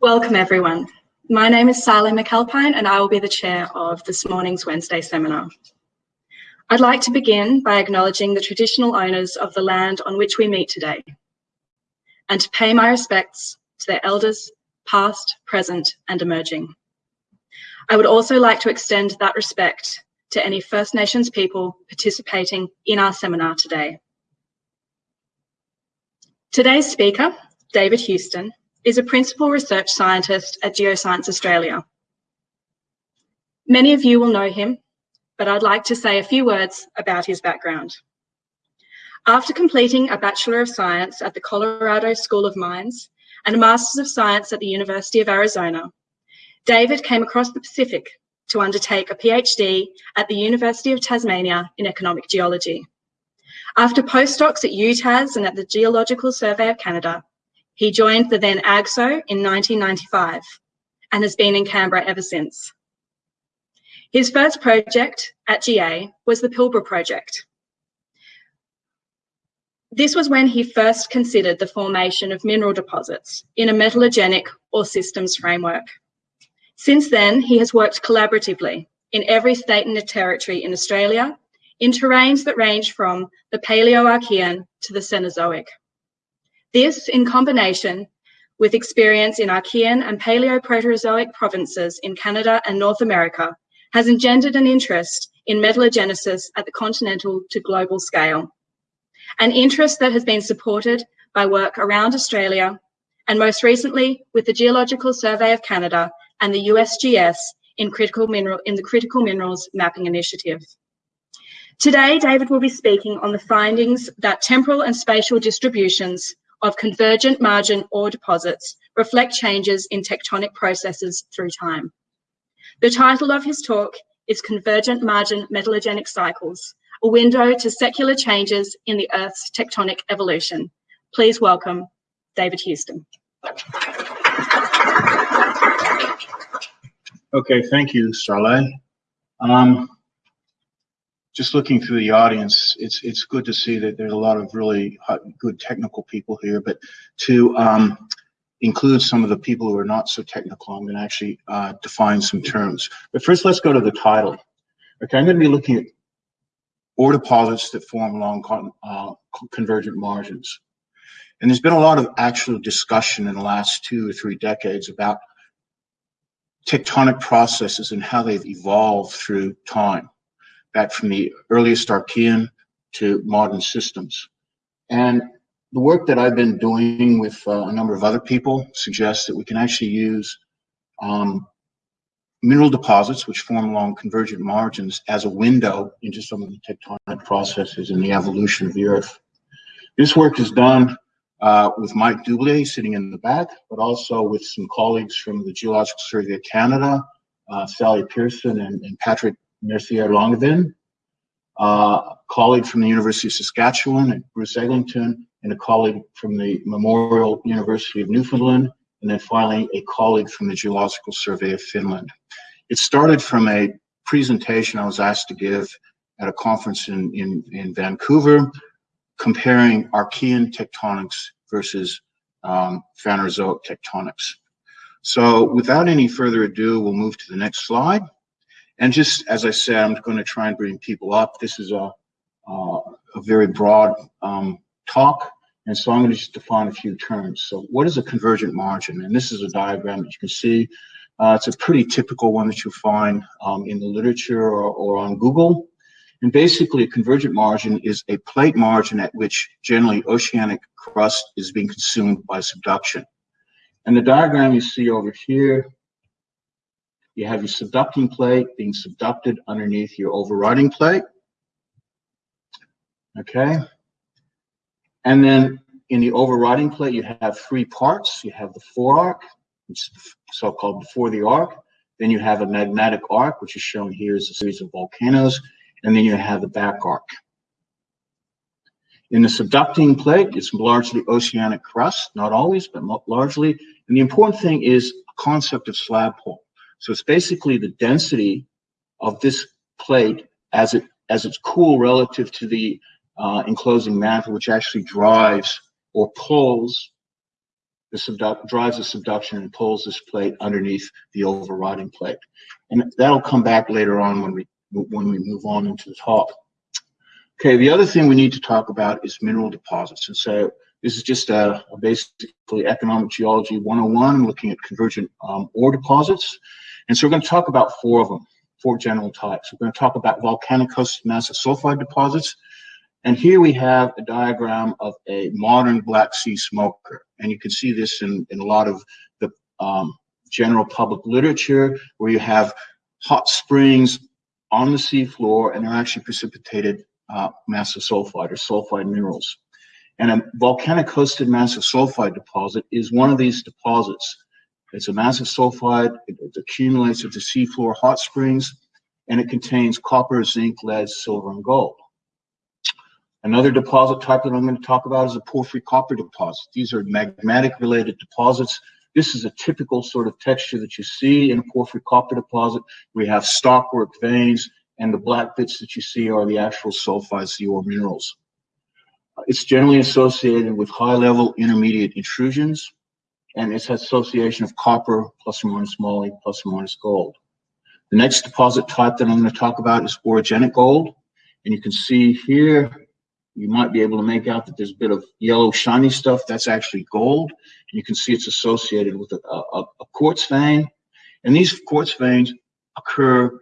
Welcome everyone. My name is Sally McAlpine and I will be the chair of this morning's Wednesday seminar. I'd like to begin by acknowledging the traditional owners of the land on which we meet today and to pay my respects to their elders, past, present and emerging. I would also like to extend that respect to any First Nations people participating in our seminar today. Today's speaker, David Huston, is a principal research scientist at Geoscience Australia. Many of you will know him, but I'd like to say a few words about his background. After completing a Bachelor of Science at the Colorado School of Mines and a Master's of Science at the University of Arizona, David came across the Pacific to undertake a PhD at the University of Tasmania in economic geology. After postdocs at UTAS and at the Geological Survey of Canada, he joined the then AGSO in 1995 and has been in Canberra ever since. His first project at GA was the Pilbara project. This was when he first considered the formation of mineral deposits in a metallogenic or systems framework. Since then, he has worked collaboratively in every state and territory in Australia in terrains that range from the Paleoarchean to the Cenozoic. This, in combination with experience in Archean and Paleoproterozoic provinces in Canada and North America, has engendered an interest in metallogenesis at the continental to global scale. An interest that has been supported by work around Australia and most recently with the Geological Survey of Canada and the USGS in, critical mineral, in the Critical Minerals Mapping Initiative. Today, David will be speaking on the findings that temporal and spatial distributions of convergent margin ore deposits reflect changes in tectonic processes through time. The title of his talk is Convergent Margin Metallogenic Cycles, a window to secular changes in the Earth's tectonic evolution. Please welcome David Huston. Okay, thank you, Starlay. Um, just looking through the audience, it's it's good to see that there's a lot of really good technical people here. But to um, include some of the people who are not so technical, I'm going to actually uh, define some terms. But first, let's go to the title. Okay, I'm going to be looking at ore deposits that form along con uh, convergent margins. And there's been a lot of actual discussion in the last two or three decades about tectonic processes and how they've evolved through time back from the earliest Archean to modern systems. And the work that I've been doing with uh, a number of other people suggests that we can actually use um, mineral deposits, which form along convergent margins, as a window into some of the tectonic processes in the evolution of the Earth. This work is done uh, with Mike Doublier sitting in the back, but also with some colleagues from the Geological Survey of Canada, uh, Sally Pehrsson and, and Patrick Langevin, uh, a colleague from the University of Saskatchewan, Bruce Eglington, and a colleague from the Memorial University of Newfoundland, and then finally a colleague from the Geological Survey of Finland. It started from a presentation I was asked to give at a conference in, in, in Vancouver, comparing Archean tectonics versus um, Phanerozoic tectonics. So without any further ado, we'll move to the next slide. And just as I said, I'm going to try and bring people up. This is a, uh, a very broad um, talk. And so I'm going to just define a few terms. So what is a convergent margin? And this is a diagram that you can see. Uh, it's a pretty typical one that you'll find um, in the literature or, or on Google. And basically, a convergent margin is a plate margin at which generally oceanic crust is being consumed by subduction. And the diagram you see over here you have your subducting plate being subducted underneath your overriding plate. Okay. And then in the overriding plate, you have three parts. You have the forearc, which is so-called before the arc. Then you have a magmatic arc, which is shown here as a series of volcanoes. And then you have the back arc. In the subducting plate, it's largely oceanic crust, not always, but largely. And the important thing is concept of slab pull. So it's basically the density of this plate as it as it's cool relative to the uh, enclosing mantle, which actually drives or pulls the subduct drives the subduction and pulls this plate underneath the overriding plate. And that'll come back later on when we when we move on into the talk. Okay, the other thing we need to talk about is mineral deposits. And so this is just a, a basically economic geology 101, looking at convergent um, ore deposits. And so we're going to talk about four of them, four general types. We're going to talk about volcanic hosted massive sulfide deposits. And here we have a diagram of a modern Black Sea smoker. And you can see this in, in a lot of the um, general public literature where you have hot springs on the seafloor and they're actually precipitated uh, massive sulfide or sulfide minerals. And a volcanic hosted massive sulfide deposit is one of these deposits. It's a massive sulfide, it, accumulates at the seafloor hot springs, and it contains copper, zinc, lead, silver, and gold. Another deposit type that I'm going to talk about is a porphyry copper deposit. These are magmatic related deposits. This is a typical sort of texture that you see in a porphyry copper deposit. We have stockwork veins, and the black bits that you see are the actual sulfides, the ore minerals. It's generally associated with high level intermediate intrusions, and it's association of copper plus or minus moly plus or minus gold. The next deposit type that I'm going to talk about is orogenic gold. And you can see here you might be able to make out that there's a bit of yellow shiny stuff. That's actually gold. And you can see it's associated with a, a, a quartz vein. And these quartz veins occur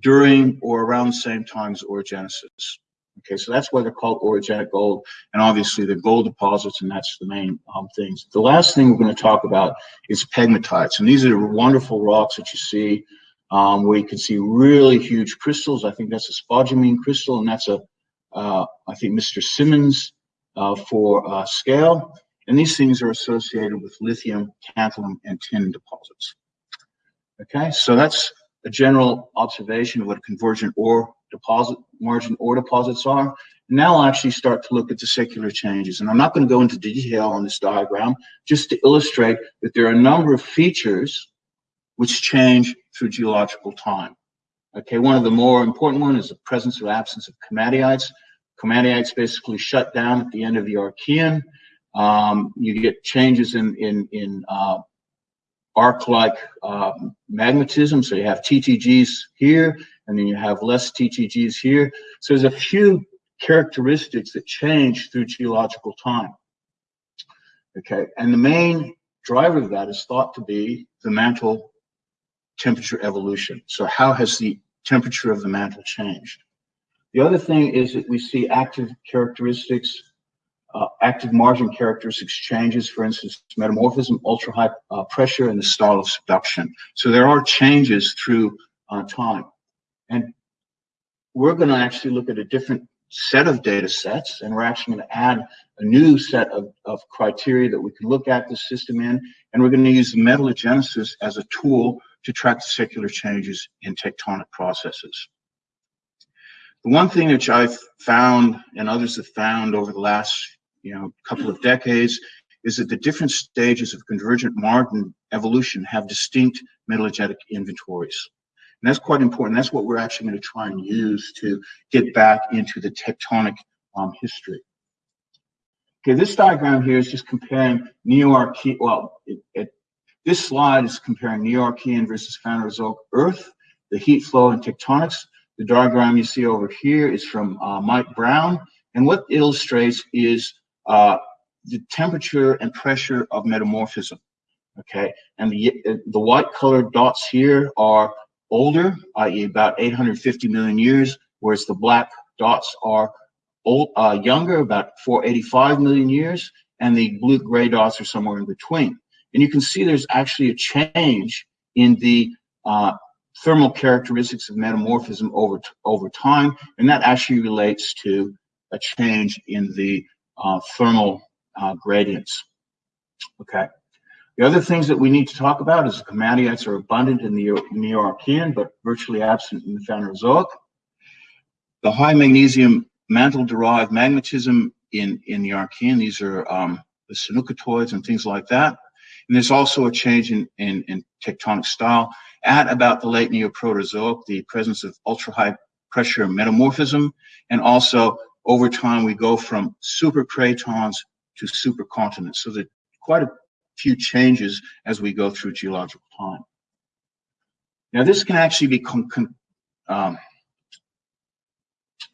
during or around the same time as orogenesis. Okay, so that's why they're called orogenic gold. And obviously they're gold deposits, and that's the main um, things. The last thing we're going to talk about is pegmatites. And these are wonderful rocks that you see um, where you can see really huge crystals. I think that's a spodumene crystal, and that's a uh, I think Mr. Simmons uh, for uh, scale. And these things are associated with lithium, tantalum, and tin deposits. Okay, so that's a general observation of what a convergent ore deposit, margin or deposits are. Now I'll actually start to look at the secular changes. And I'm not going to go into detail on this diagram, just to illustrate that there are a number of features which change through geological time. Okay, one of the more important one is the presence or absence of komatiites. Komatiites basically shut down at the end of the Archean. Um, you get changes in, in, in uh, arc-like uh, magmatism. So you have TTGs here, and then you have less TTGs here. So there's a few characteristics that change through geological time. Okay, and the main driver of that is thought to be the mantle temperature evolution. So how has the temperature of the mantle changed? The other thing is that we see active characteristics, uh, active margin characteristics changes, for instance, metamorphism, ultra high uh, pressure, and the style of subduction. So there are changes through uh, time. And we're going to actually look at a different set of data sets, and we're actually going to add a new set of, of criteria that we can look at the system in, and we're going to use metallogenesis as a tool to track the secular changes in tectonic processes. The one thing which I've found and others have found over the last you know couple of decades is that the different stages of convergent margin evolution have distinct metallogenic inventories. And that's quite important. That's what we're actually going to try and use to get back into the tectonic um, history. Okay, this diagram here is just comparing Neo-Archean, well, it, it, this slide is comparing Neo-Archean versus Phanerozoic Earth, the heat flow and tectonics. The diagram you see over here is from uh, Mike Brown, and what it illustrates is uh, the temperature and pressure of metamorphism. Okay, and the the white colored dots here are older, i.e., about 850 million years, whereas the black dots are old, uh, younger, about 485 million years, and the blue gray dots are somewhere in between. And you can see there's actually a change in the uh, thermal characteristics of metamorphism over, over time, and that actually relates to a change in the uh, thermal uh, gradients. Okay. The other things that we need to talk about is the komatiites are abundant in the Neo-Archean, but virtually absent in the Phanerozoic. The high magnesium mantle-derived magmatism in, in the Archean, these are um, the sanukitoids and things like that. And there's also a change in, in, in tectonic style at about the late Neoproterozoic, the presence of ultra high pressure metamorphism, and also over time we go from supercratons to supercontinents. So there's quite a few changes as we go through geological time. Now, this can actually be um,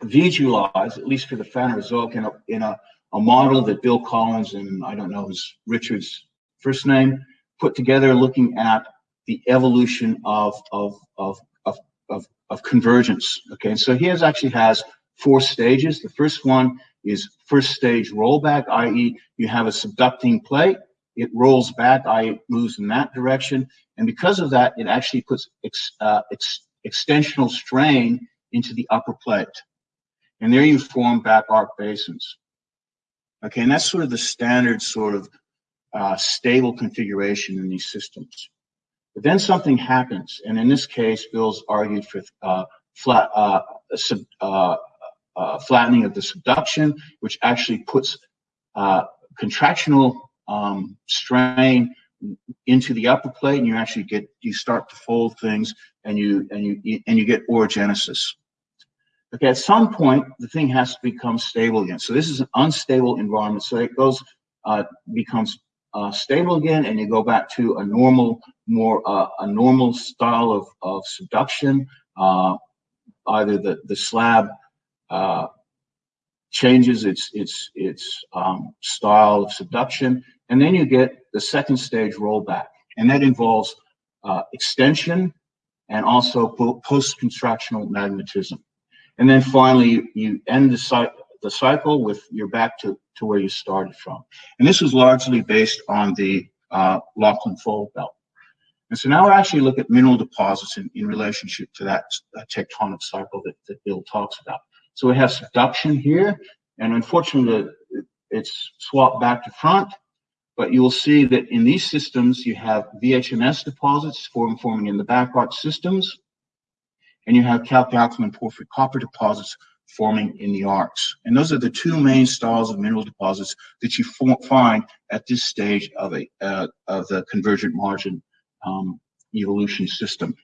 visualized, at least for the Phanerozoic, in a, in a, a model that Bill Collins and I don't know his Richard's first name put together looking at the evolution of, of, of, of, of, of convergence. Okay, so he has actually has four stages. The first one is first stage rollback, i.e. you have a subducting plate, it rolls back, it moves in that direction. And because of that, it actually puts ex, uh, ex, extensional strain into the upper plate. And there you form back arc basins. Okay, and that's sort of the standard sort of uh, stable configuration in these systems. But then something happens, and in this case, Bill's argued for uh, flat, uh, sub, uh, uh, flattening of the subduction, which actually puts contractional um, strain into the upper plate, and you actually get you start to fold things, and you and you and you get orogenesis. Okay, at some point, the thing has to become stable again. So this is an unstable environment. So it goes, uh, becomes uh, stable again, and you go back to a normal, more uh, a normal style of, of subduction. Uh, either the the slab uh, changes its its its um, style of subduction, and then you get the second stage rollback, and that involves uh, extension and also post-contractional magmatism, And then finally, you end the cycle the cycle with you're back to, to where you started from. And this was largely based on the uh, Lachlan Fold Belt. And so now we actually look at mineral deposits in, in relationship to that uh, tectonic cycle that, that Bill talks about. So we have subduction here, and unfortunately it's swapped back to front, but you will see that in these systems you have VHMS deposits form, forming in the back arc systems, and you have calc-alkaline porphyry copper deposits forming in the arcs. And those are the two main styles of mineral deposits that you find at this stage of a uh, of the convergent margin um, evolution system.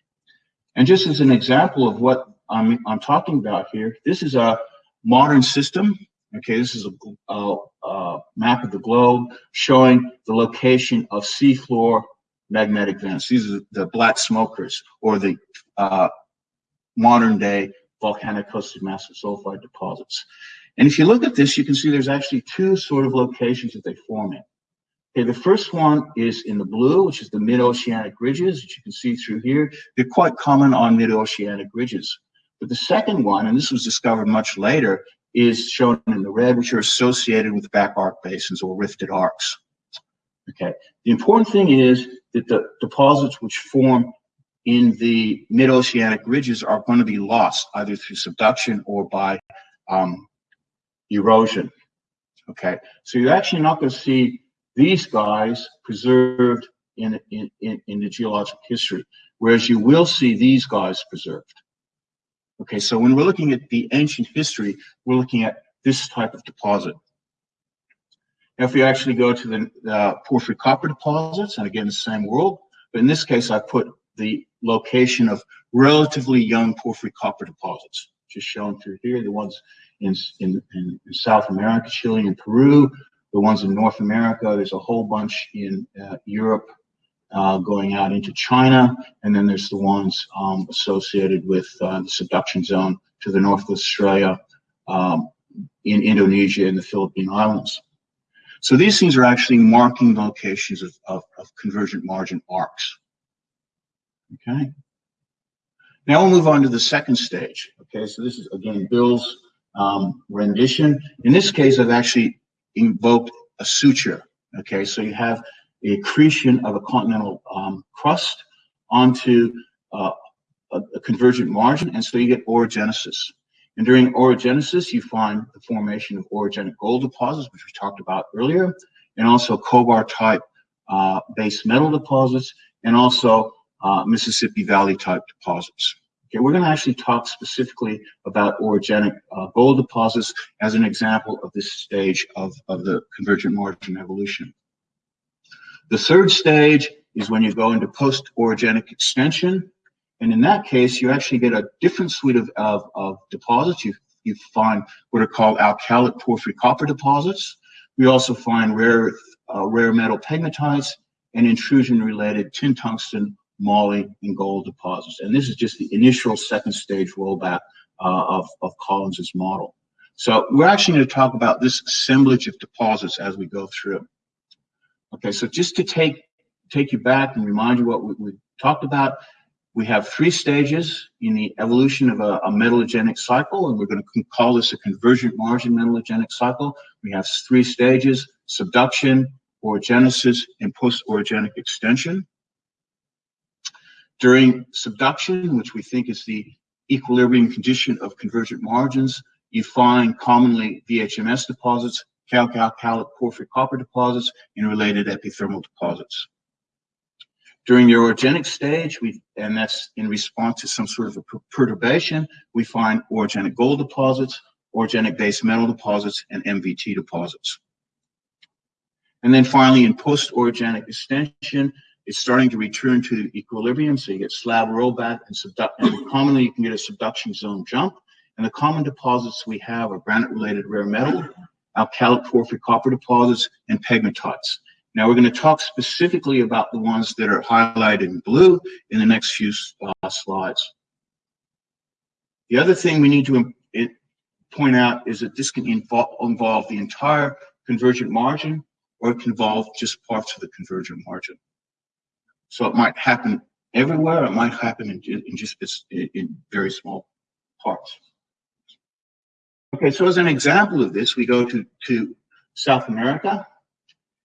And just as an example of what I'm, I'm talking about here, this is a modern system. Okay, this is a, a, a map of the globe showing the location of seafloor magnetic vents. These are the black smokers or the uh, modern day volcanic hosted massive sulfide deposits. And if you look at this, you can see there's actually two sort of locations that they form in. Okay, the first one is in the blue, which is the mid-oceanic ridges, which you can see through here. They're quite common on mid-oceanic ridges. But the second one, and this was discovered much later, is shown in the red, which are associated with back arc basins or rifted arcs. Okay, the important thing is that the deposits which form in the mid-oceanic ridges are going to be lost either through subduction or by um, erosion. Okay, so you're actually not going to see these guys preserved in, in, in, in the geologic history, whereas you will see these guys preserved. Okay, so when we're looking at the ancient history, we're looking at this type of deposit. Now, if we actually go to the uh, porphyry copper deposits, and again, the same world, but in this case, I put the location of relatively young porphyry copper deposits, just shown through here, the ones in, in, in, South America, Chile and Peru, the ones in North America, there's a whole bunch in uh, Europe uh, going out into China, and then there's the ones um, associated with uh, the subduction zone to the north of Australia, um, in Indonesia and the Philippine Islands. So these things are actually marking locations of, of, of convergent margin arcs. Okay. Now we'll move on to the second stage. Okay, so this is again Bill's um, rendition. In this case, I've actually invoked a suture. Okay, so you have the accretion of a continental um, crust onto uh, a, a, convergent margin, and so you get orogenesis. And during orogenesis, you find the formation of orogenic gold deposits, which we talked about earlier, and also Cobar type uh, base metal deposits, and also uh, Mississippi Valley type deposits. Okay, we're going to actually talk specifically about orogenic uh, gold deposits as an example of this stage of, of the convergent margin evolution. The third stage is when you go into post-orogenic extension. And in that case, you actually get a different suite of, of, of deposits. You, you find what are called alkalic porphyry copper deposits. We also find rare, uh, rare metal pegmatites and intrusion-related tin tungsten, moly, and gold deposits. And this is just the initial second stage rollback uh, of, of Collins's model. So we're actually going to talk about this assemblage of deposits as we go through. Okay, so just to take take you back and remind you what we, we talked about, we have three stages in the evolution of a, a metallogenic cycle, and we're going to call this a convergent margin metallogenic cycle. We have three stages, subduction, orogenesis, and post-orogenic extension. During subduction, which we think is the equilibrium condition of convergent margins, you find commonly VHMS deposits, calc-alkalic porphyry copper deposits, and related epithermal deposits. During the orogenic stage, we and that's in response to some sort of a perturbation, we find orogenic gold deposits, orogenic base metal deposits, and MVT deposits. And then finally, in post-orogenic extension, it's starting to return to equilibrium, so you get slab rollback and subduct, and commonly you can get a subduction zone jump. And the common deposits we have are granite-related rare metal, alkalic porphyry copper deposits, and pegmatites. Now we're going to talk specifically about the ones that are highlighted in blue in the next few uh, slides. The other thing we need to it, point out is that this can involve, involve the entire convergent margin or it can involve just parts of the convergent margin. So it might happen everywhere, it might happen in, in just in very small parts. Okay, so as an example of this, we go to, to South America,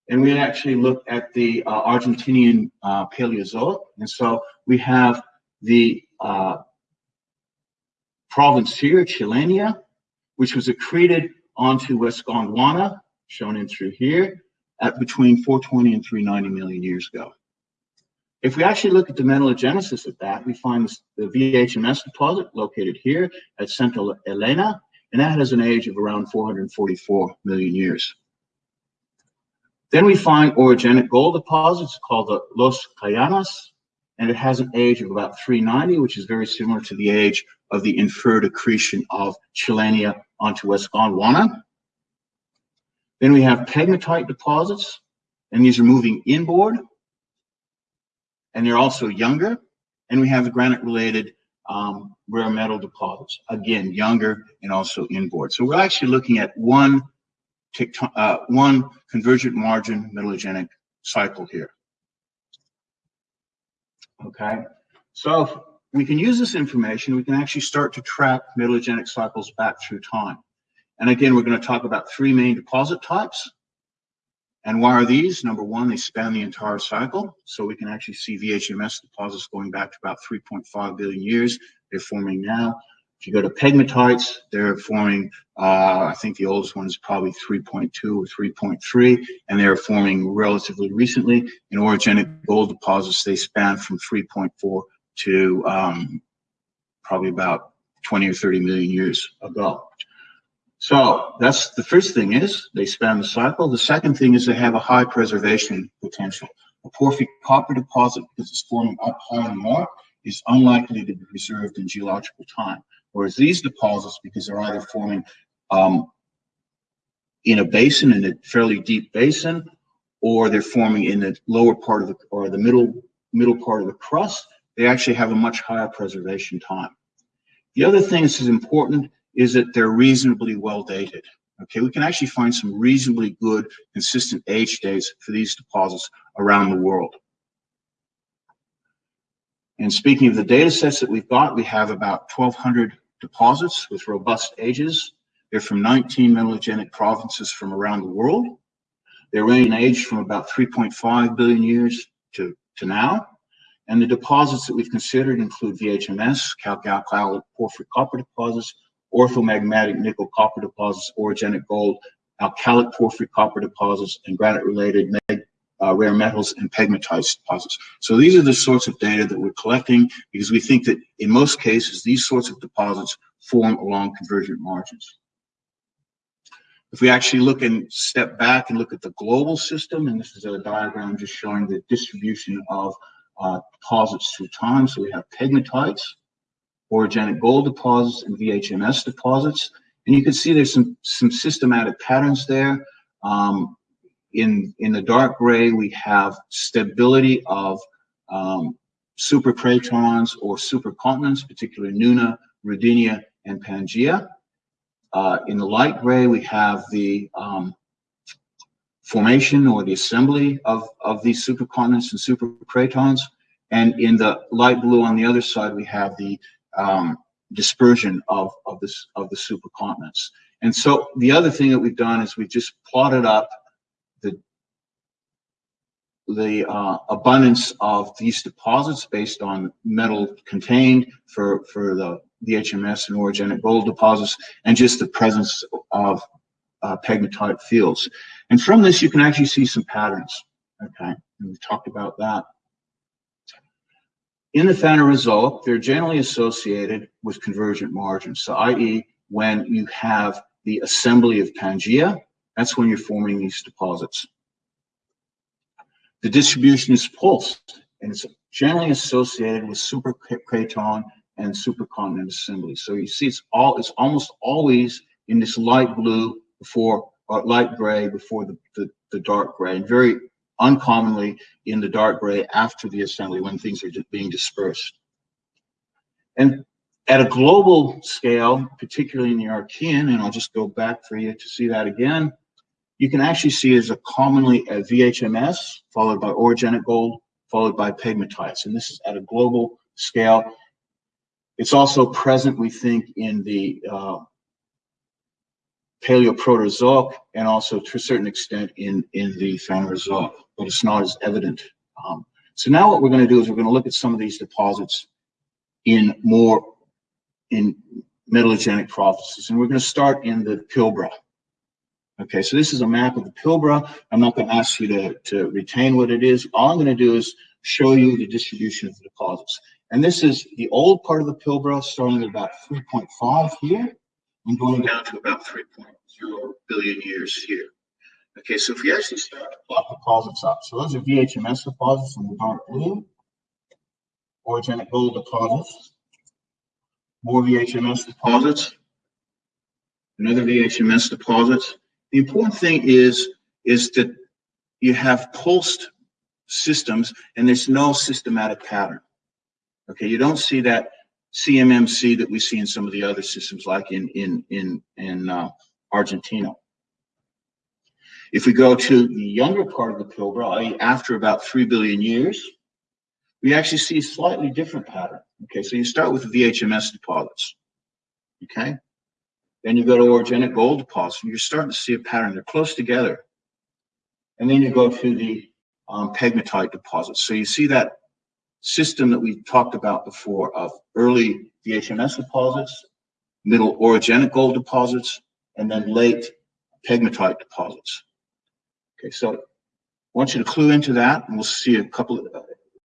and we actually look at the uh, Argentinian uh, Paleozoic. And so we have the uh, province here, Chilenia, which was accreted onto West Gondwana, shown in through here, at between 420 and 390 million years ago. If we actually look at the metallogenesis of that, we find the VHMS deposit located here at Santa Elena, and that has an age of around 444 million years. Then we find orogenic gold deposits called the Los Cayanas, and it has an age of about 390, which is very similar to the age of the inferred accretion of Chilenia onto West Gondwana. Then we have pegmatite deposits, and these are moving inboard, and they're also younger. And we have the granite-related um, rare metal deposits. Again, younger and also inboard. So we're actually looking at one, uh, one convergent margin metallogenic cycle here. Okay, so we can use this information, we can actually start to track metallogenic cycles back through time. And again, we're going to talk about three main deposit types. And why are these? Number one, they span the entire cycle. So we can actually see VHMS deposits going back to about 3.5 billion years. They're forming now. If you go to pegmatites, they're forming, uh, I think the oldest one is probably 3.2 or 3.3, and they're forming relatively recently. In orogenic gold deposits, they span from 3.4 to um, probably about 20 or 30 million years ago. So that's the first thing is they span the cycle. The second thing is they have a high preservation potential. A porphyry copper deposit, because it's forming up high in the mark, is unlikely to be preserved in geological time. Whereas these deposits, because they're either forming um, in a basin, in a fairly deep basin, or they're forming in the lower part of the, or the middle, middle part of the crust, they actually have a much higher preservation time. The other thing that is important is that they're reasonably well dated. Okay, we can actually find some reasonably good, consistent age dates for these deposits around the world. And speaking of the data sets that we've got, we have about 1,200 deposits with robust ages. They're from 19 metallogenic provinces from around the world. They range in age from about 3.5 billion years to, to now. And the deposits that we've considered include VHMS, calc-alkalic porphyry copper deposits, orthomagmatic nickel copper deposits, orogenic gold, alkalic porphyry copper deposits, and granite-related uh, rare metals and pegmatite deposits. So these are the sorts of data that we're collecting because we think that in most cases, these sorts of deposits form along convergent margins. If we actually look and step back and look at the global system, and this is a diagram just showing the distribution of uh, deposits through time. So we have pegmatites, orogenic gold deposits and VHMS deposits. And you can see there's some, some systematic patterns there. Um, in, in the dark gray, we have stability of um, supercratons or supercontinents, particularly Nuna, Rodinia, and Pangaea. Uh, in the light gray, we have the um, formation or the assembly of, of these supercontinents and supercratons. And in the light blue on the other side, we have the um, dispersion of, of, this, of the supercontinents. And so the other thing that we've done is we've just plotted up the, the uh, abundance of these deposits based on metal contained for, for the the HMS and orogenic gold deposits and just the presence of uh, pegmatite fields. And from this, you can actually see some patterns. Okay, and we've talked about that. In the final result, they're generally associated with convergent margins. So, i.e., when you have the assembly of Pangaea, that's when you're forming these deposits. The distribution is pulsed, and it's generally associated with supercraton and supercontinent assembly. So you see, it's all it's almost always in this light blue before or light gray before the, the, the dark gray, and very uncommonly in the dark gray after the assembly when things are being dispersed. And at a global scale, particularly in the Archean, and I'll just go back for you to see that again, you can actually see as a commonly a VHMS, followed by orogenic gold, followed by pegmatites. And this is at a global scale. It's also present, we think, in the uh, Paleoproterozoic and also to a certain extent in, in the Phanerozoic, but it's not as evident. Um, so now what we're going to do is we're going to look at some of these deposits in more in metallogenic processes, and we're going to start in the Pilbara. Okay, so this is a map of the Pilbara. I'm not going to ask you to, to retain what it is. All I'm going to do is show you the distribution of the deposits. And this is the old part of the Pilbara, starting at about 3.5 here and going down to about 3.0 billion years here. Okay, so if we actually start to plot deposits up, so those are VHMS deposits in the dark blue, orogenic gold deposits, more VHMS deposits, another VHMS deposits. The important thing is, is that you have pulsed systems and there's no systematic pattern. Okay, you don't see that CMMC that we see in some of the other systems, like in in in in uh, Argentina. If we go to the younger part of the Pilbara, after about three billion years, we actually see a slightly different pattern. Okay, so you start with the VHMS deposits. Okay, then you go to orogenic gold deposits, and you're starting to see a pattern. They're close together. And then you go to the um, pegmatite deposits. So you see that system that we talked about before of early VHMS deposits, middle orogenic gold deposits, and then late pegmatite deposits. Okay, so I want you to clue into that, and we'll see a couple of, a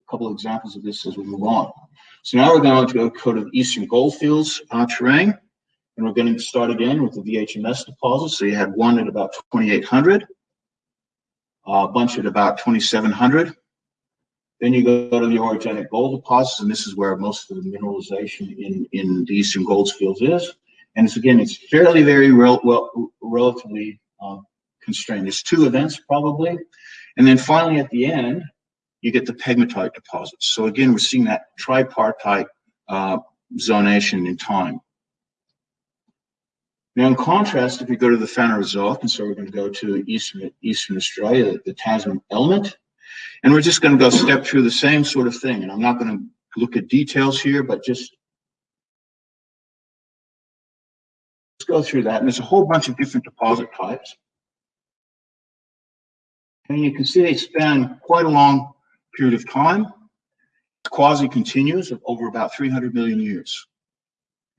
couple of examples of this as we move on. So now we're going to go to the eastern goldfields uh, terrain, and we're going to start again with the VHMS deposits. So you had one at about 2,800, a bunch at about 2,700, then you go to the orogenic gold deposits, and this is where most of the mineralization in, in the eastern goldfields is. And it's again, it's fairly very rel well, relatively uh, constrained. There's two events probably. And then finally at the end, you get the pegmatite deposits. So again, we're seeing that tripartite uh, zonation in time. Now, in contrast, if we go to the Phanerozoic, and so we're going to go to Eastern, Eastern Australia, the Tasman element, and we're just going to go step through the same sort of thing. And I'm not going to look at details here, but just let's go through that. And there's a whole bunch of different deposit types. And you can see they span quite a long period of time. It's quasi-continuous over about 300 million years.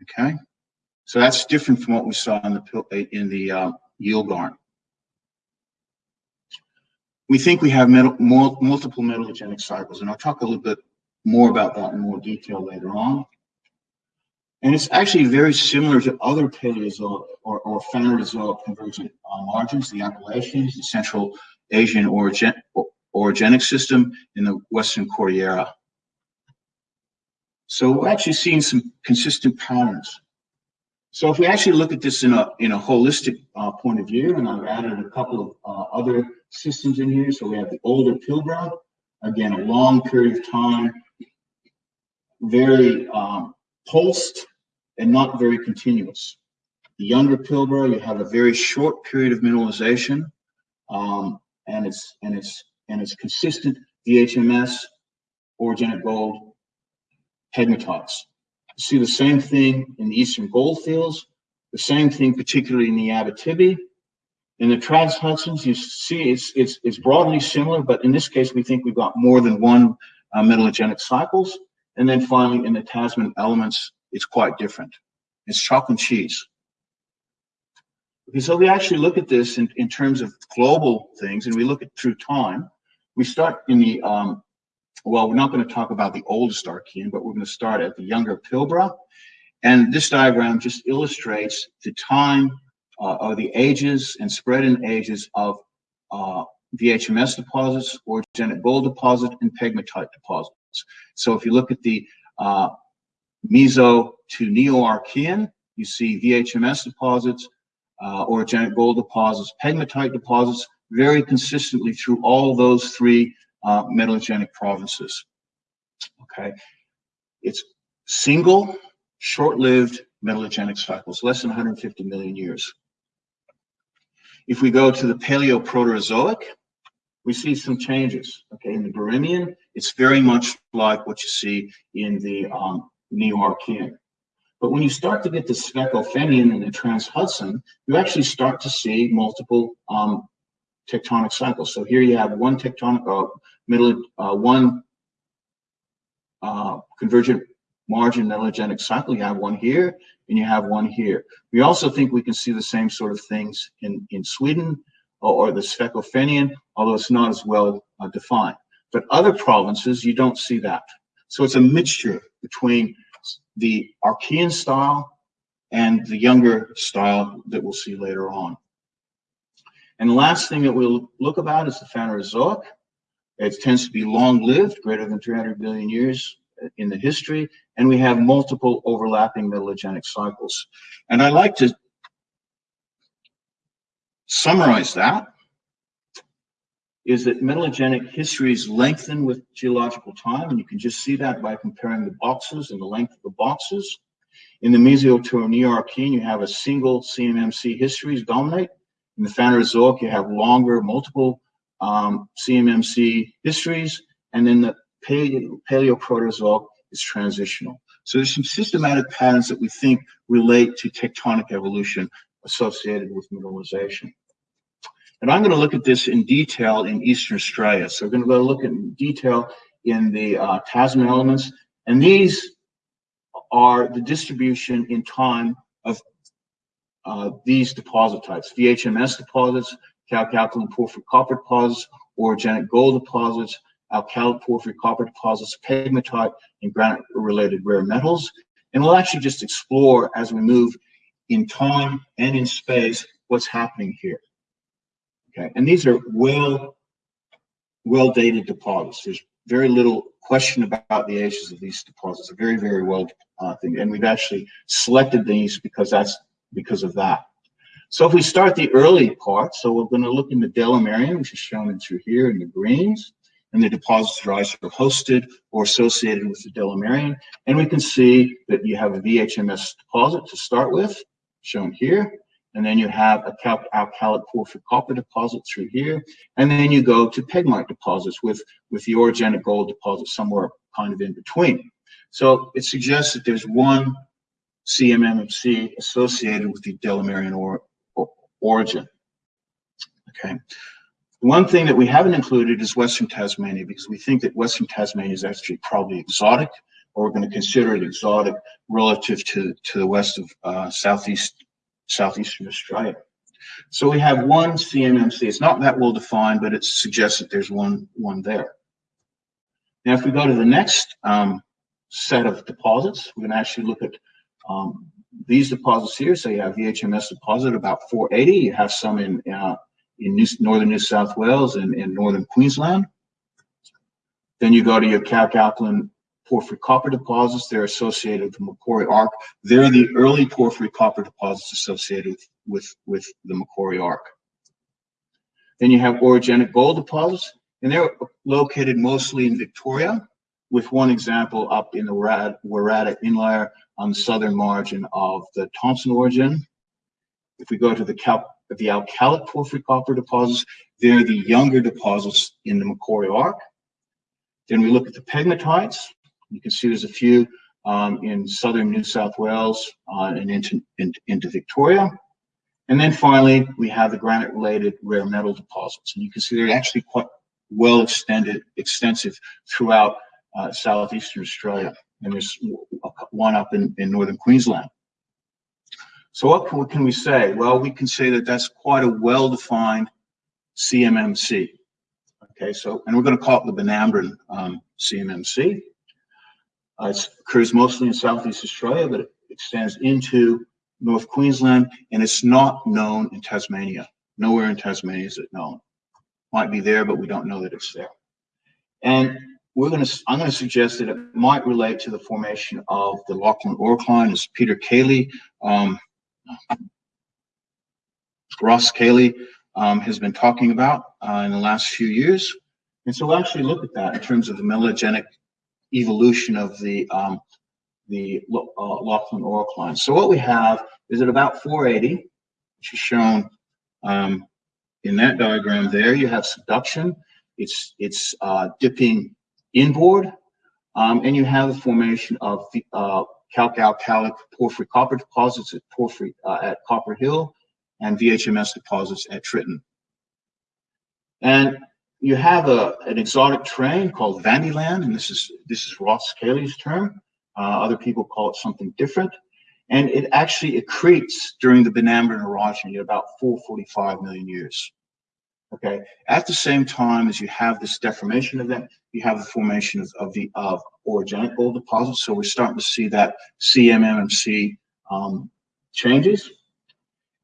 Okay, so that's different from what we saw in the in the uh, Yilgarn we think we have metal, multiple metallogenic cycles, and I'll talk a little bit more about that in more detail later on. And it's actually very similar to other Paleozoic or, or Phanerozoic convergent uh, margins, the Appalachians, the Central Asian orogen orogenic system in the Western Cordillera. So we're actually seeing some consistent patterns. So if we actually look at this in a in a holistic uh, point of view, and I've added a couple of uh, other systems in here. So we have the older Pilbara, again, a long period of time, very um, pulsed and not very continuous. The younger Pilbara, you have a very short period of mineralization, um, and it's and it's and it's consistent VHMS, orogenic gold, pegmatites. You see the same thing in the eastern goldfields, the same thing particularly in the Abitibi. In the Trans Hudsons, you see it's, it's, it's broadly similar, but in this case, we think we've got more than one uh, metallogenic cycles. And then finally, in the Tasman elements, it's quite different. It's chalk and cheese. Okay, so we actually look at this in, in terms of global things, and we look at through time. We start in the, um, well, we're not going to talk about the oldest Archean, but we're going to start at the younger Pilbara. And this diagram just illustrates the time uh, or the ages and spread in ages of uh, VHMS deposits, orogenic gold deposit, and pegmatite deposits. So if you look at the uh, Meso to Neo-Archean, you see VHMS deposits, uh, orogenic gold deposits, pegmatite deposits, very consistently through all those three uh, metallogenic provinces. Okay, it's single, short-lived metallogenic cycles, less than 150 million years. If we go to the Paleoproterozoic, we see some changes. Okay, in the Birimian, it's very much like what you see in the um, Neo-Archean. But when you start to get the Svecofennian and the Trans-Hudson, you actually start to see multiple um, tectonic cycles. So here you have one tectonic, uh, middle, uh, one uh, convergent margin metallogenic cycle. You have one here and you have one here. We also think we can see the same sort of things in, in Sweden or, or the Svecofennian, although it's not as well uh, defined. But other provinces, you don't see that. So it's a mixture between the Archean style and the younger style that we'll see later on. And the last thing that we'll look about is the Phanerozoic. It tends to be long-lived, greater than 300 billion years in the history, and we have multiple overlapping metallogenic cycles. And I like to summarize that is that metallogenic histories lengthen with geological time, and you can just see that by comparing the boxes and the length of the boxes. In the Mesoneoarchean, you have a single CMMC histories dominate. In the Phanerozoic, you have longer, multiple um, CMMC histories, and then the paleo, Paleoproterozoic is transitional. So there's some systematic patterns that we think relate to tectonic evolution associated with mineralization. And I'm going to look at this in detail in Eastern Australia. So we're going to go look in detail in the uh, Tasman elements. And these are the distribution in time of uh, these deposit types, VHMS deposits, calc-alkaline porphyry copper deposits, orogenic gold deposits, alkalic porphyry copper deposits, pegmatite, and granite-related rare metals. And we'll actually just explore as we move in time and in space what's happening here. Okay, and these are well, well dated deposits. There's very little question about the ages of these deposits. They're very, very well uh, thing, and we've actually selected these because that's because of that. So if we start the early part, so we're going to look in the Delamerian, which is shown in through here in the greens, and the deposits are either hosted or associated with the Delamerian, and we can see that you have a VHMS deposit to start with, shown here, and then you have a calc-alkalic porphyry copper deposit through here, and then you go to pegmatite deposits with, with the orogenic gold deposit somewhere kind of in between. So it suggests that there's one CMMC associated with the Delamerian or, or, orogen. Okay. One thing that we haven't included is Western Tasmania because we think that Western Tasmania is actually probably exotic, or we're going to consider it exotic relative to, to the west of uh, Southeast southeastern Australia. So we have one CMMC. It's not that well defined, but it suggests that there's one, one there. Now, if we go to the next um, set of deposits, we can actually look at um, these deposits here. So you have VHMS deposit about 480. You have some in uh, in New, northern New South Wales and in northern Queensland. Then you go to your calc-alkaline porphyry copper deposits. They're associated with the Macquarie Arc. They're the early porphyry copper deposits associated with, with, with the Macquarie Arc. Then you have orogenic gold deposits, and they're located mostly in Victoria, with one example up in the Waratah Inlier on the southern margin of the Thomson orogen. If we go to the, cal the alkalic porphyry copper deposits, they're the younger deposits in the Macquarie Arc. Then we look at the pegmatites. You can see there's a few um, in southern New South Wales uh, and into, in, into Victoria. And then finally, we have the granite-related rare metal deposits. And you can see they're actually quite well extended, extensive throughout uh, southeastern Australia. And there's one up in, in northern Queensland. So what can, we say? Well, we can say that that's quite a well-defined CMMC. Okay, so, and we're going to call it the Benambran um, CMMC. Uh, it occurs mostly in Southeast Australia, but it extends into North Queensland, and it's not known in Tasmania. Nowhere in Tasmania is it known. Might be there, but we don't know that it's there. And we're going to, I'm going to suggest that it might relate to the formation of the Lachlan Orocline, as Peter Cayley, um, Ross Cayley um, has been talking about uh, in the last few years. And so we'll actually look at that in terms of the metallogenic evolution of the um, the uh, orocline. So what we have is at about 480, which is shown um, in that diagram there, you have subduction. It's, it's uh, dipping inboard, um, and you have the formation of the uh, calc-alkalic porphyry copper deposits at porphyry uh, at Copper Hill and VHMS deposits at Tritton. And you have a, an exotic terrain called VanDieland, and this is this is Ross Cayley's term. Uh, other people call it something different. And it actually accretes during the Benambran orogeny at about 445 million years. Okay. At the same time as you have this deformation event, you have the formation of, of the of orogenic gold deposits. So we're starting to see that CMMC um, changes.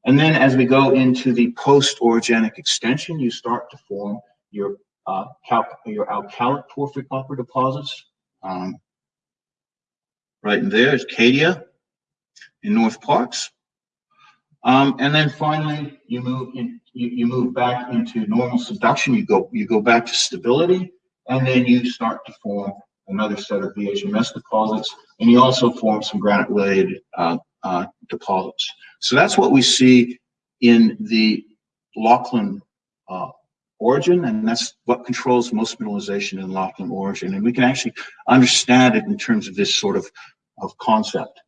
And then as we go into the post-orogenic extension, you start to form your uh, your alkalic porphyry copper deposits. Um, right in there is Cadia in Northparkes. Um, and then finally, you move in, you, you move back into normal subduction. You go you go back to stability, and then you start to form another set of VHMS deposits, and you also form some granite-related uh, uh, deposits. So that's what we see in the Lachlan uh, orogen, and that's what controls most mineralization in Lachlan orogen. And we can actually understand it in terms of this sort of, of concept.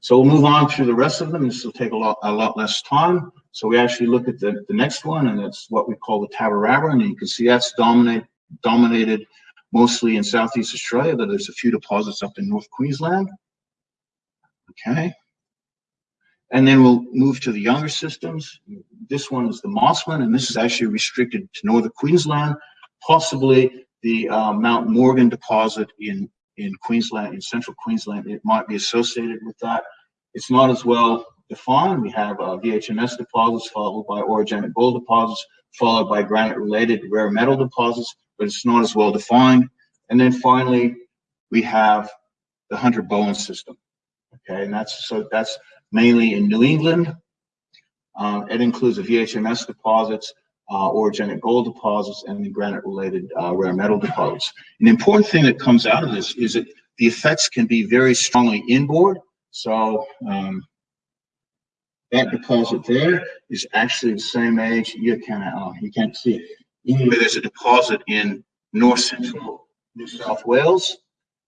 So we'll move on through the rest of them. This will take a lot, a lot less time. So we actually look at the, the next one, and that's what we call the Tabberabbera, and you can see that's dominate, dominated mostly in Southeast Australia, but there's a few deposits up in North Queensland. Okay. And then we'll move to the younger systems. This one is the Mossman, and this is actually restricted to northern Queensland, possibly the uh, Mount Morgan deposit in, in Queensland, in central Queensland. It might be associated with that. It's not as well defined. We have uh, VHMS deposits followed by orogenic gold deposits, followed by granite-related rare metal deposits, but it's not as well defined. And then finally, we have the Hunter Bowen system. Okay, and that's so that's mainly in New England. Um, it includes the VHMS deposits, uh, orogenic gold deposits, and the granite-related uh, rare metal deposits. An important thing that comes out of this is that the effects can be very strongly inboard. So um, that deposit there is actually the same age. You can uh, you can't see it. There's a deposit in north central New South Wales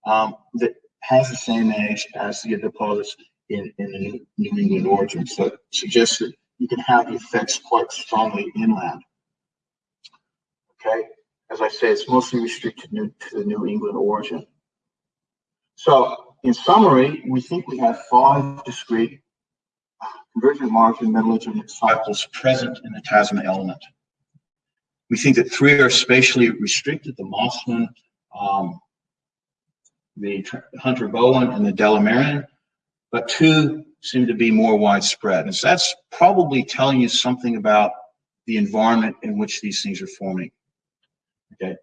um, that has the same age as the deposits in, in the New England orogen. So it suggests that you can have the effects quite strongly inland. Okay, as I say, it's mostly restricted to the New England orogen. So in summary, we think we have five discrete convergent margin metallogenic cycles present in the Tasman element. We think that three are spatially restricted, the Mossman, um, the Hunter Bowen, and the Delamerian but two seem to be more widespread. And so that's probably telling you something about the environment in which these things are forming. Okay.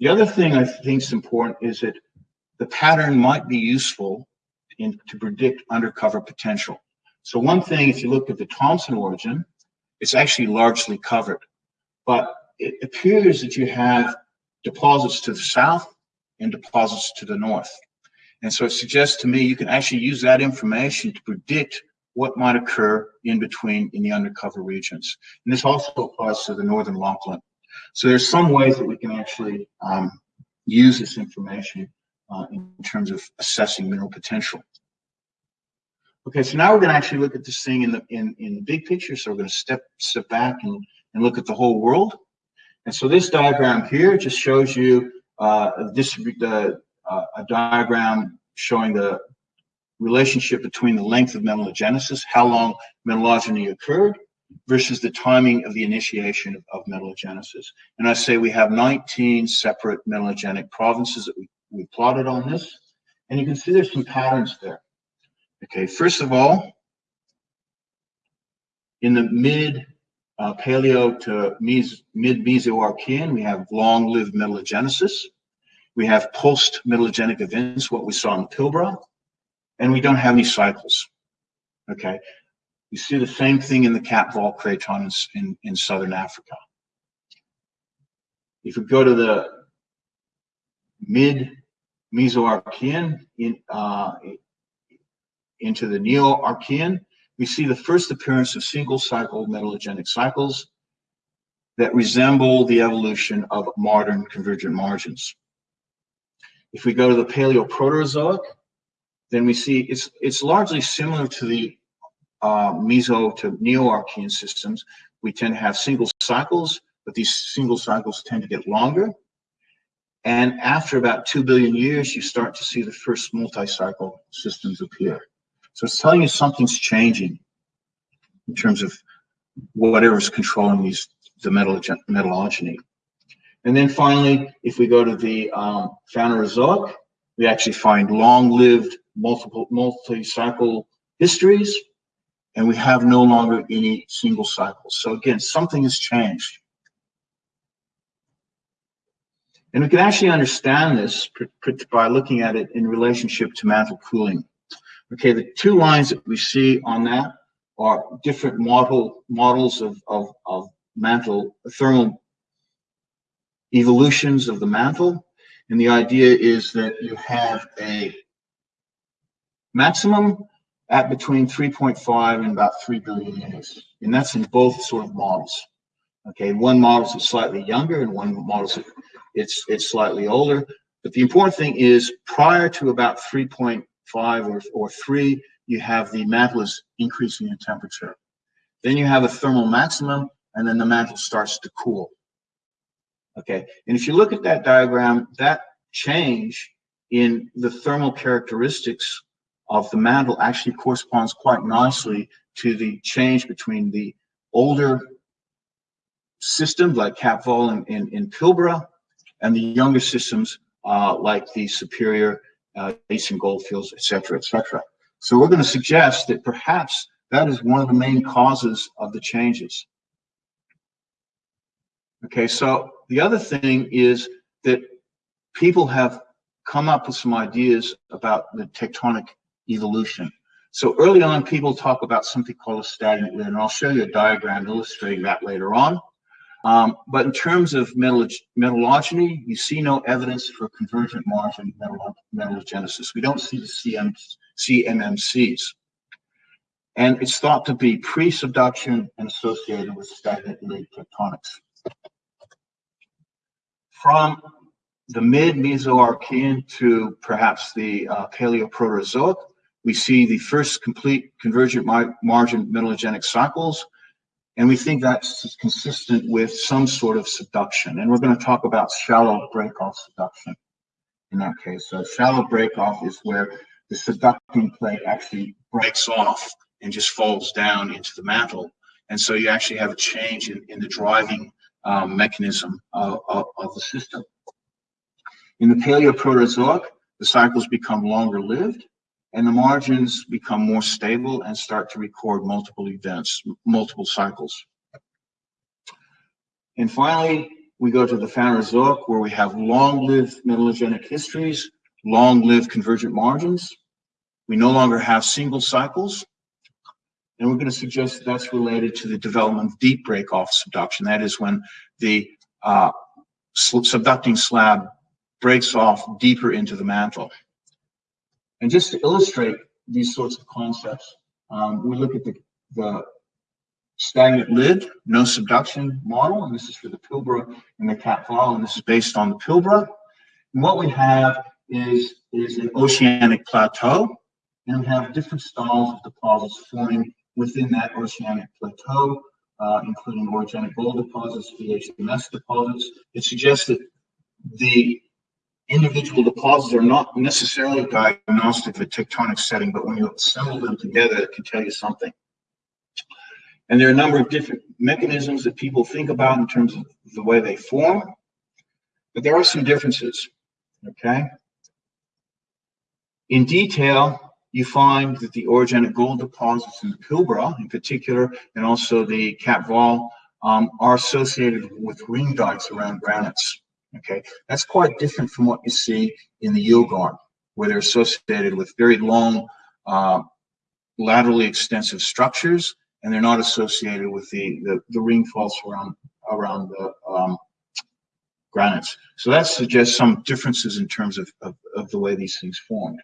The other thing I think is important is that the pattern might be useful in, to predict undercover potential. So one thing, if you look at the Thomson orogen, it's actually largely covered. but it appears that you have deposits to the south and deposits to the north. And so it suggests to me you can actually use that information to predict what might occur in between in the undercover regions. And this also applies to the northern Lachlan. So there's some ways that we can actually um, use this information uh, in terms of assessing mineral potential. Okay, so now we're going to actually look at this thing in the in in the big picture. So we're going to step step back and and look at the whole world. And so this diagram here just shows you uh, the uh, a diagram showing the relationship between the length of metallogenesis, how long metallogeny occurred, versus the timing of the initiation of, of metallogenesis. And I say we have 19 separate metallogenic provinces that we, we plotted on this. And you can see there's some patterns there. Okay, first of all, in the mid uh, Paleo to mes mid Mesoarchean, we have long-lived metallogenesis. We have post-metallogenic events, what we saw in Pilbara, and we don't have any cycles. Okay, you see the same thing in the Kaapvaal craton in, in southern Africa. If we go to the mid Mesoarchean in, uh, into the Neo-Archean, we see the first appearance of single cycle metallogenic cycles that resemble the evolution of modern convergent margins. If we go to the Paleoproterozoic, then we see it's it's largely similar to the uh, Meso to Neo-Archean systems. We tend to have single cycles, but these single cycles tend to get longer. And after about 2 billion years, you start to see the first multi-cycle systems appear. So it's telling you something's changing in terms of whatever's controlling these the metal metallogeny. And then finally, if we go to the um, Phanerozoic, we actually find long-lived multiple multi-cycle histories, and we have no longer any single cycles. So again, something has changed. And we can actually understand this by looking at it in relationship to mantle cooling. Okay, the two lines that we see on that are different model models of, of, of mantle thermal evolutions of the mantle. And the idea is that you have a maximum at between 3.5 and about 3 billion years. And that's in both sort of models. Okay, one model is slightly younger and one model is it's it's slightly older. But the important thing is prior to about 3.5 or, or 3, you have the mantle is increasing in temperature. Then you have a thermal maximum, and then the mantle starts to cool. Okay, and if you look at that diagram, that change in the thermal characteristics of the mantle actually corresponds quite nicely to the change between the older systems like Kaapvaal and, in Pilbara and the younger systems uh, like the Superior, uh, Eastern Goldfields, et cetera, et cetera. So we're going to suggest that perhaps that is one of the main causes of the changes. Okay, so the other thing is that people have come up with some ideas about the tectonic evolution. So early on, people talk about something called a stagnant lid, and I'll show you a diagram illustrating that later on. Um, but in terms of metallogeny, you see no evidence for convergent margin metallogenesis. We don't see the CM, CMMCs. And it's thought to be pre-subduction and associated with stagnant lid tectonics. From the mid-Mesoarchean to perhaps the uh, Paleoproterozoic, we see the first complete convergent margin metallogenic cycles, and we think that's consistent with some sort of subduction. And we're going to talk about shallow breakoff subduction in that case. So shallow breakoff is where the subducting plate actually breaks off and just falls down into the mantle. And so you actually have a change in, in the driving um, mechanism of, of, of, the system. In the Paleoproterozoic, the cycles become longer lived and the margins become more stable and start to record multiple events, multiple cycles. And finally, we go to the Phanerozoic where we have long-lived metallogenic histories, long-lived convergent margins. We no longer have single cycles. And we're going to suggest that that's related to the development of deep break-off subduction. That is when the uh, subducting slab breaks off deeper into the mantle. And just to illustrate these sorts of concepts, um, we look at the, the stagnant lid, no subduction model, and this is for the Pilbara and the Vol, and this is based on the Pilbara. And what we have is, is an oceanic plateau, and we have different styles of deposits forming within that oceanic plateau, uh, including orogenic gold deposits, VHMS deposits. It suggests that the individual deposits are not necessarily diagnostic of a tectonic setting, but when you assemble them together, it can tell you something. And there are a number of different mechanisms that people think about in terms of the way they form, but there are some differences, okay? In detail, you find that the orogenic gold deposits in the Pilbara in particular, and also the Kaapvaal, um, are associated with ring dikes around granites. Okay, that's quite different from what you see in the Yilgarn, where they're associated with very long, uh, laterally extensive structures, and they're not associated with the the, the ring faults around around the um, granites. So that suggests some differences in terms of, of, of the way these things formed.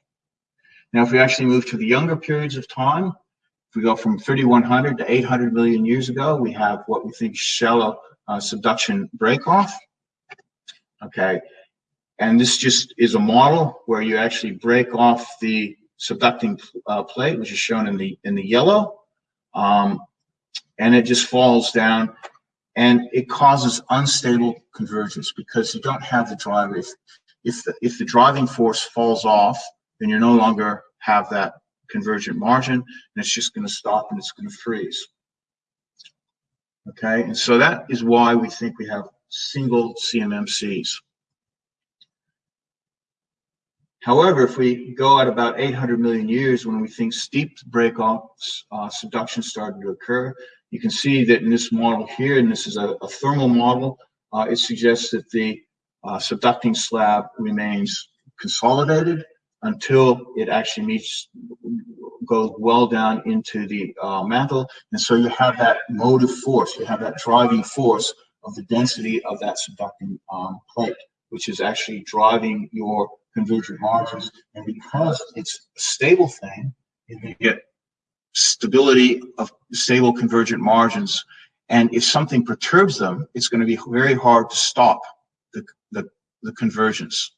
Now, if we actually move to the younger periods of time, if we go from 3100 to 800 million years ago, we have what we think shallow uh, subduction breakoff. Okay, and this just is a model where you actually break off the subducting uh, plate, which is shown in the in the yellow, um, and it just falls down, and it causes unstable convergence because you don't have the driver. If if the, if the driving force falls off, then you no longer have that convergent margin, and it's just going to stop and it's going to freeze. Okay, and so that is why we think we have single CMMCs. However, if we go at about 800 million years when we think steep breakoffs, uh, subduction started to occur, you can see that in this model here, and this is a, a thermal model, uh, it suggests that the uh, subducting slab remains consolidated until it actually meets, goes well down into the uh, mantle. And so you have that motive force, you have that driving force of the density of that subducting um, plate, which is actually driving your convergent margins. And because it's a stable thing, you get stability of stable convergent margins. And if something perturbs them, it's going to be very hard to stop the, the, the convergence.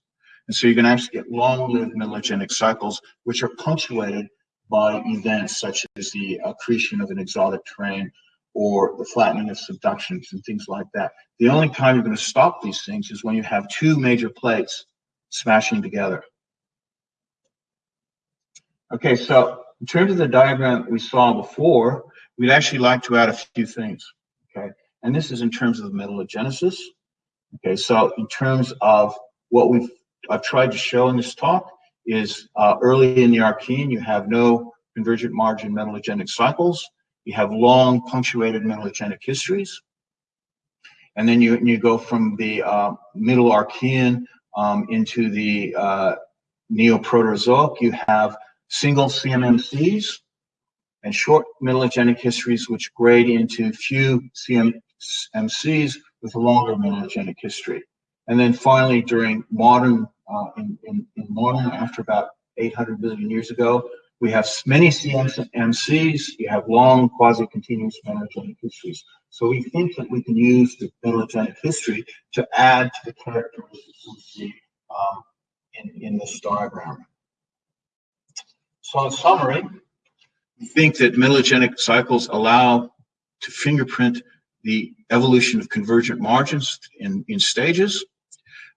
And so you're going to actually get long-lived metallogenic cycles, which are punctuated by events such as the accretion of an exotic terrain or the flattening of subductions and things like that. The only time you're going to stop these things is when you have two major plates smashing together. Okay, so in terms of the diagram we saw before, we'd actually like to add a few things, okay? And this is in terms of the metallogenesis. Okay, so in terms of what we've I've tried to show in this talk is uh, early in the Archean, you have no convergent margin metallogenic cycles. You have long punctuated metallogenic histories. And then you, you go from the uh, middle Archean um, into the uh, Neoproterozoic. You have single CMMCs and short metallogenic histories which grade into few CMMCs with a longer metallogenic history. And then finally, during modern, uh, in, in, in, modern, after about 800 million years ago, we have many CMCs, you have long quasi-continuous metallogenic histories. So we think that we can use the metallogenic history to add to the characteristics we see um, in, in this diagram. So in summary, we think that metallogenic cycles allow to fingerprint the evolution of convergent margins in, in stages.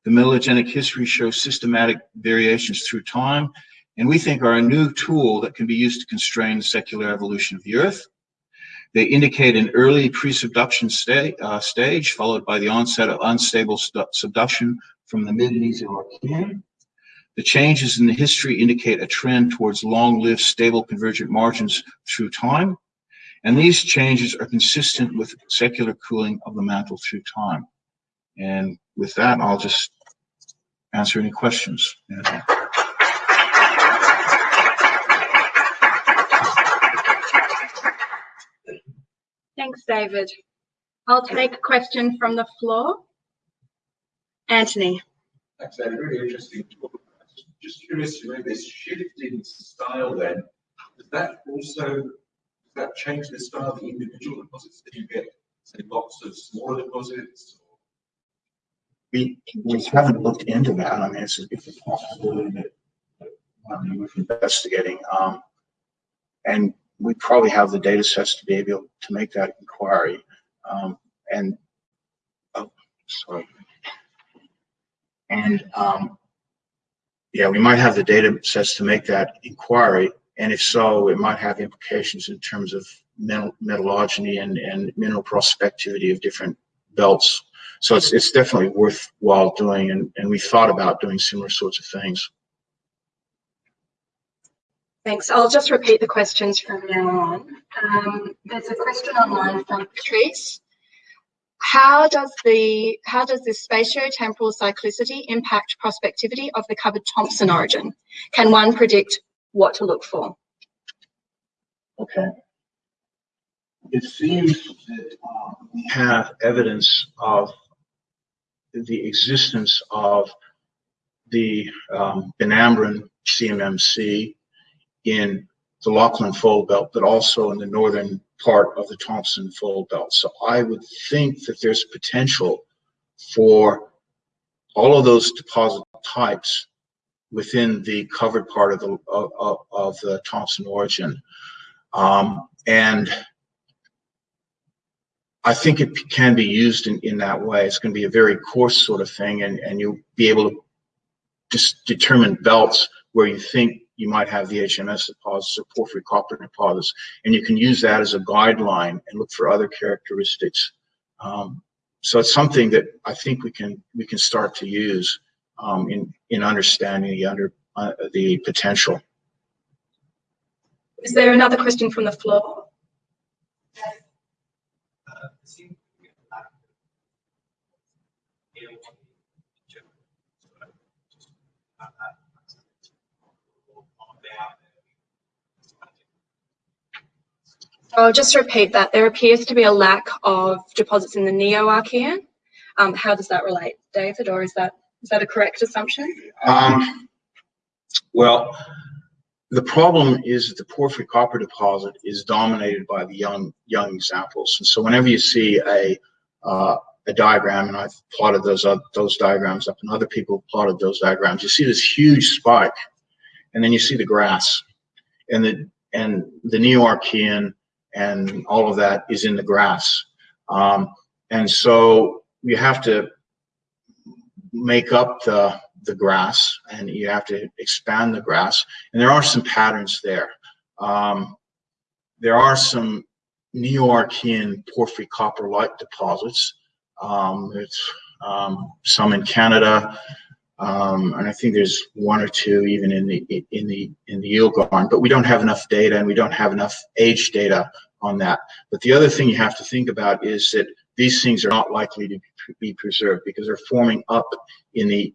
The metallogenic history shows systematic variations through time, and we think are a new tool that can be used to constrain the secular evolution of the Earth. They indicate an early pre-subduction sta uh, stage, followed by the onset of unstable subduction from the mid-Mesoarchean. The changes in the history indicate a trend towards long-lived stable convergent margins through time, and these changes are consistent with secular cooling of the mantle through time. And with that, I'll just answer any questions. Thanks, David. I'll take a question from the floor. Anthony. Thanks, David. Really interesting talk. Just curious to know this shift in style then, does that also, does that change the style of the individual deposits? Do you get, say, lots of smaller deposits? We, we haven't looked into that. I mean, it's, it's a possibility that that might be worth investigating. Um, and we probably have the data sets to be able to make that inquiry. Um, and, oh, sorry. And, um, yeah, we might have the data sets to make that inquiry. And if so, it might have implications in terms of metal, metallurgy and, and mineral prospectivity of different belts. So it's, it's definitely worthwhile doing. And, and we thought about doing similar sorts of things. Thanks. I'll just repeat the questions from now on. Um, there's a question online from Patrice. How does the how does this spatiotemporal cyclicity impact prospectivity of the covered Thomson orogen? Can one predict what to look for? Okay. It seems that um, we have evidence of the existence of the um, Benambran CMMC in the Lachlan Fold Belt, but also in the northern part of the Thomson Fold Belt. So I would think that there's potential for all of those deposit types within the covered part of the of, of, the Thomson orogen. Um, and I think it can be used in, in that way. It's going to be a very coarse sort of thing, and, and you'll be able to just determine belts where you think you might have the HMS deposits or porphyry copper deposits, and you can use that as a guideline and look for other characteristics. Um, so it's something that I think we can we can start to use um, in in understanding the under uh, the potential. Is there another question from the floor? I'll just repeat that. There appears to be a lack of deposits in the Neo-Archean. Um, how does that relate, David, or is that is that a correct assumption? Um, well, the problem is that the porphyry copper deposit is dominated by the young young examples, and so whenever you see a uh, a diagram, and I've plotted those those diagrams up, and other people plotted those diagrams, you see this huge spike, and then you see the grass, and the and the Neo-Archean and all of that is in the grass. Um, and so you have to make up the, the grass and you have to expand the grass. And there are some patterns there. Um, there are some Neo-Archean porphyry copper-like deposits. Um, it's um, some in Canada, um, and I think there's one or two even in the in the in the Yilgarn, but we don't have enough data and we don't have enough age data on that. But the other thing you have to think about is that these things are not likely to be preserved because they're forming up in the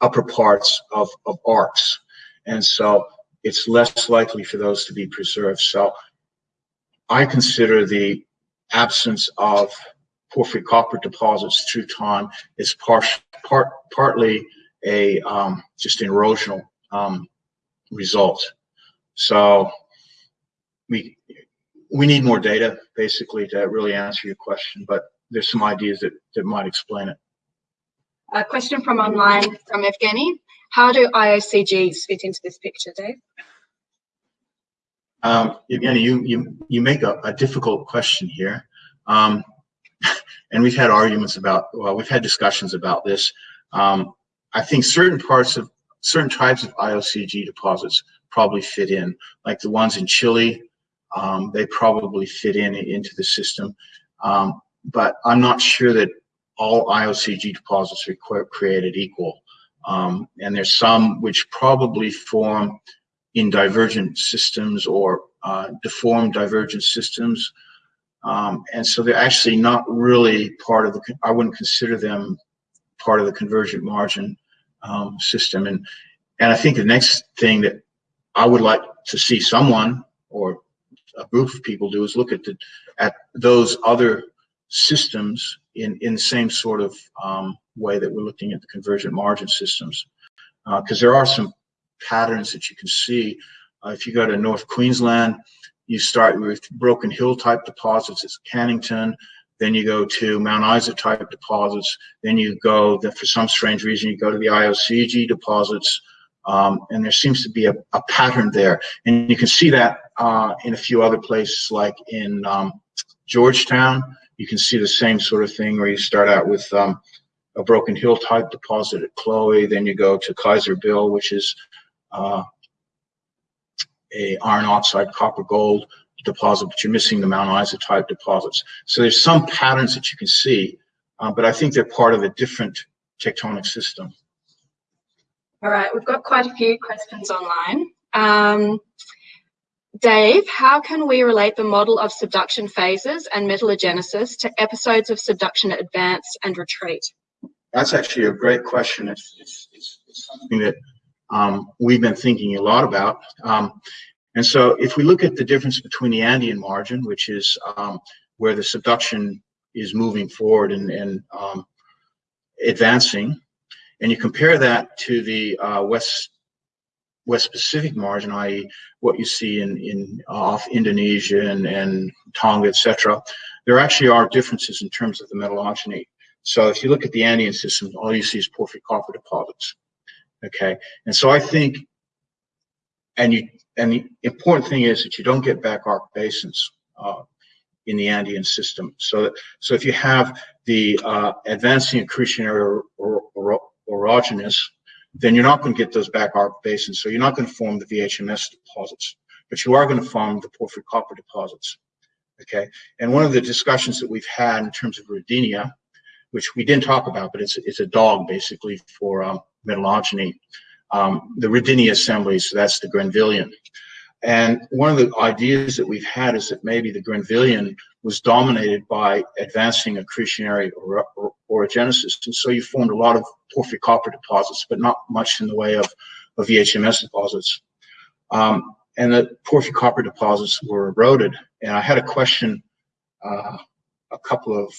upper parts of, of arcs. And so it's less likely for those to be preserved. So I consider the absence of porphyry copper deposits through time is part, part, partly a um, just an erosional um, result. So we we need more data basically to really answer your question, but there's some ideas that, that might explain it. A question from online from Evgeny. How do IOCGs fit into this picture, Dave? Um, Evgeny, you, you, you make a, a difficult question here. Um, and we've had arguments about, well, we've had discussions about this. Um, I think certain parts of, certain types of IOCG deposits probably fit in, like the ones in Chile, um, they probably fit in into the system. Um, but I'm not sure that all IOCG deposits are created equal. Um, and there's some which probably form in divergent systems or uh, deformed divergent systems. Um, and so they're actually not really part of the, I wouldn't consider them part of the convergent margin um, system. And, and I think the next thing that I would like to see someone or a group of people do is look at the, at those other systems in, in the same sort of, um, way that we're looking at the convergent margin systems. Uh, cause there are some patterns that you can see. Uh, if you go to North Queensland, you start with Broken Hill type deposits, it's Cannington. Then you go to Mount Isa type deposits. Then you go, that for some strange reason, you go to the IOCG deposits. Um, and there seems to be a, a pattern there. And you can see that uh, in a few other places, like in um, Georgetown. You can see the same sort of thing where you start out with um, a Broken Hill type deposit at Chloe. Then you go to Kaiser Bill, which is uh, a iron oxide copper gold deposit, but you're missing the Mount Isa type deposits. So there's some patterns that you can see, uh, but I think they're part of a different tectonic system. All right, we've got quite a few questions online. Um, Dave, how can we relate the model of subduction phases and metallogenesis to episodes of subduction advance and retreat? That's actually a great question. It's, it's, it's, it's something that um, we've been thinking a lot about. Um, and so if we look at the difference between the Andean margin, which is um, where the subduction is moving forward and, and um, advancing, and you compare that to the uh, West West Pacific margin, i.e., what you see in, in uh, off Indonesia and, and Tonga, etc., there actually are differences in terms of the metallogeny. So if you look at the Andean system, all you see is porphyry copper deposits. Okay, and so I think, and you and the important thing is that you don't get back arc basins uh, in the Andean system. So, so if you have the uh, advancing accretionary or, or, orogenous, then you're not going to get those back arc basins. So you're not going to form the VHMS deposits, but you are going to form the porphyry copper deposits. Okay, and one of the discussions that we've had in terms of Rodinia, which we didn't talk about, but it's it's a dog basically for um, metallogeny, um, the Rodinia assemblies. So that's the Grenvillian. And one of the ideas that we've had is that maybe the Grenvillian was dominated by advancing accretionary or, or, orogenesis. And so you formed a lot of porphyry copper deposits, but not much in the way of, of VHMS deposits. Um, and the porphyry copper deposits were eroded. And I had a question uh, a couple of,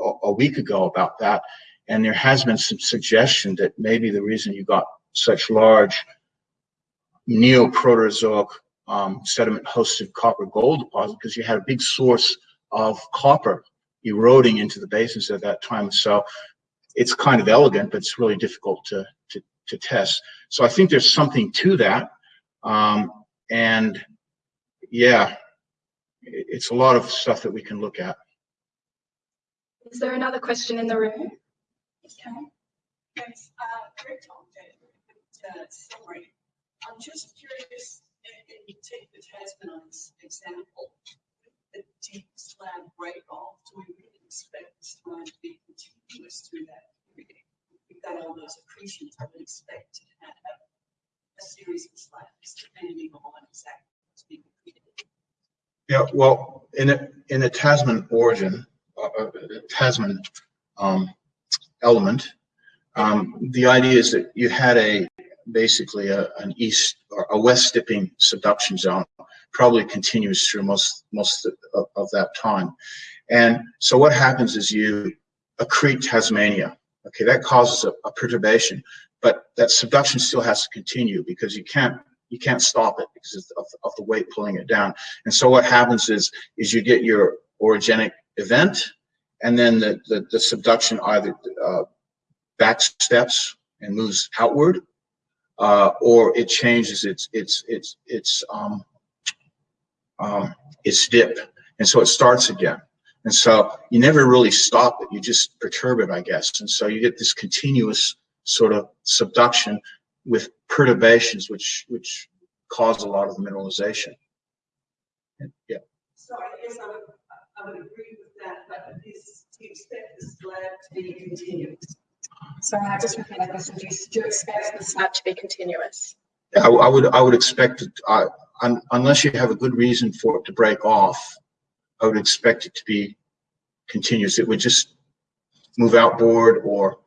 a, a week ago about that. And there has been some suggestion that maybe the reason you got such large neoproterozoic um, sediment hosted copper gold deposit because you had a big source of copper eroding into the basins at that time. So it's kind of elegant, but it's really difficult to, to, to test. So I think there's something to that. Um, and yeah, it's a lot of stuff that we can look at. Is there another question in the room? Yes, uh, that. I'm just curious if you take the Tasman example, the deep slab break off, do we really expect slab to be continuous through that period? We've got all those accretions, I would expect to have a series of slabs depending on exactly what's being accreted. Yeah, well, in a, in a Tasman orogen, uh, uh, Tasman um, element, um, the idea is that you had a basically a, an east or a west dipping subduction zone, probably continues through most most of, of that time. And so what happens is you accrete Tasmania. Okay, that causes a, a perturbation, but that subduction still has to continue because you can't you can't stop it because of, of, the weight pulling it down. And so what happens is is you get your orogenic event, and then the the, the subduction either uh, back steps and moves outward, uh, or it changes its its its its um, um, its dip, and so it starts again. And so you never really stop it; you just perturb it, I guess. And so you get this continuous sort of subduction with perturbations, which which cause a lot of mineralization. And, yeah. So I guess I would, I would agree with that, but is, do you expect the slab to be continuous? Sorry, I just repeat that question. Do you, do you expect the slab to be continuous? I, I would I would expect it uh, un, unless you have a good reason for it to break off. I would expect it to be continuous. It would just move outboard or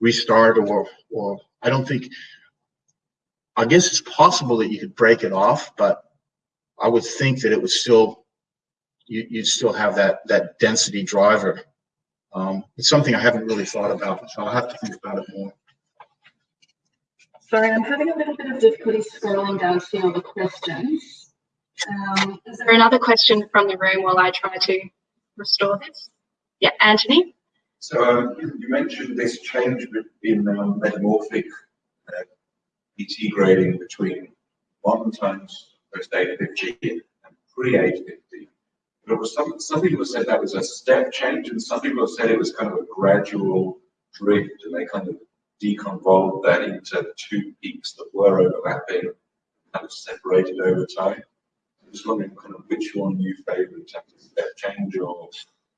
restart or or I don't think. I guess it's possible that you could break it off, but I would think that it would still you, you'd still have that, that density driver. Um, it's something I haven't really thought about, so I'll have to think about it more. Sorry, I'm having a little bit of difficulty scrolling down to see all the questions. Um, is there another question from the room while I try to restore this? Yeah, Anthony? So um, you you mentioned this change in um, metamorphic uh, ET grading between one times post 850 and pre 850. But it was some, some people have said that was a step change, and some people have said it was kind of a gradual drift, and they kind of deconvolved that into two peaks that were overlapping, kind of separated over time. I'm just wondering kind of which one you favour in terms of step change or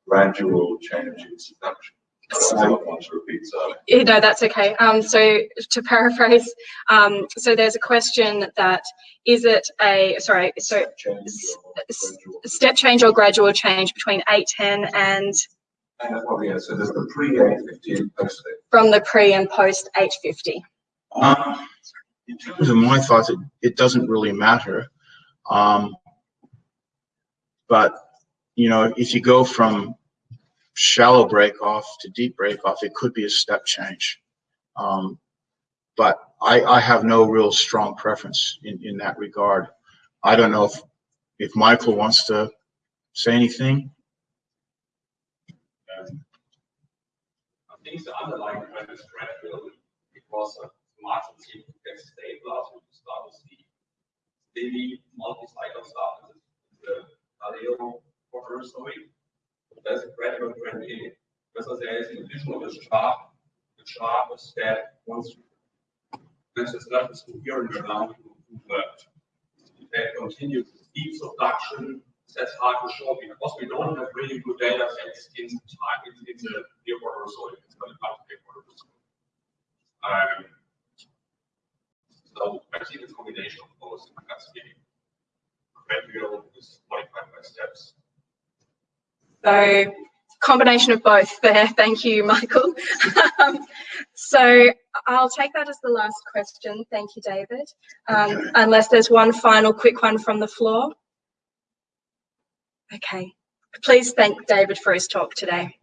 gradual change in subduction. I don't want to repeat, sorry. You know, that's okay. Um, so to paraphrase, um, so there's a question that is it a, sorry, so Change s- or s- gradual. step change or gradual change between 810 and And, well, yeah, so there's the pre-850 and post from the pre and post 850? Um, in terms of my thoughts, it, it doesn't really matter. Um, but, you know, if you go from shallow break off to deep break off, it could be a step change. Um, but I, I have no real strong preference in, in that regard. I don't know if, if Michael wants to say anything. I think the underlying trend is gradual because uh, margin seem to get stable as we start to see steady multi-cycle stuff the Galileo quarter story. There's a gradual trend in it. Because there is an additional chart, the chart is that once this is not as coherent around to convert. That continues deep subduction, that's hard to show because we don't have really good data sets in the time, in, in the near water soil, it's not about the water soil. Um, so I think it's a combination of both, that's the gradual is modified by steps. So combination of both there. Thank you, Michael. Um, so I'll take that as the last question. Thank you, David. Um, unless there's one final quick one from the floor. Okay. Please thank David for his talk today.